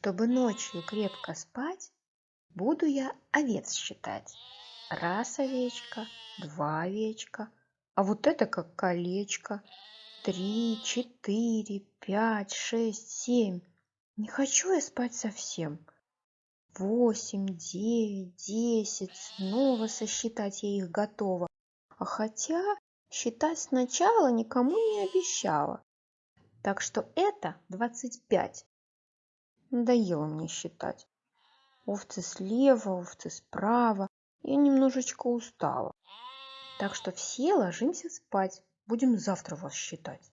Чтобы ночью крепко спать, буду я овец считать. Раз овечка, два овечка, а вот это как колечко. Три, четыре, пять, шесть, семь. Не хочу я спать совсем. Восемь, девять, десять, снова сосчитать я их готова. А хотя считать сначала никому не обещала. Так что это двадцать пять. Надоело мне считать. Овцы слева, овцы справа. Я немножечко устала. Так что все ложимся спать. Будем завтра вас считать.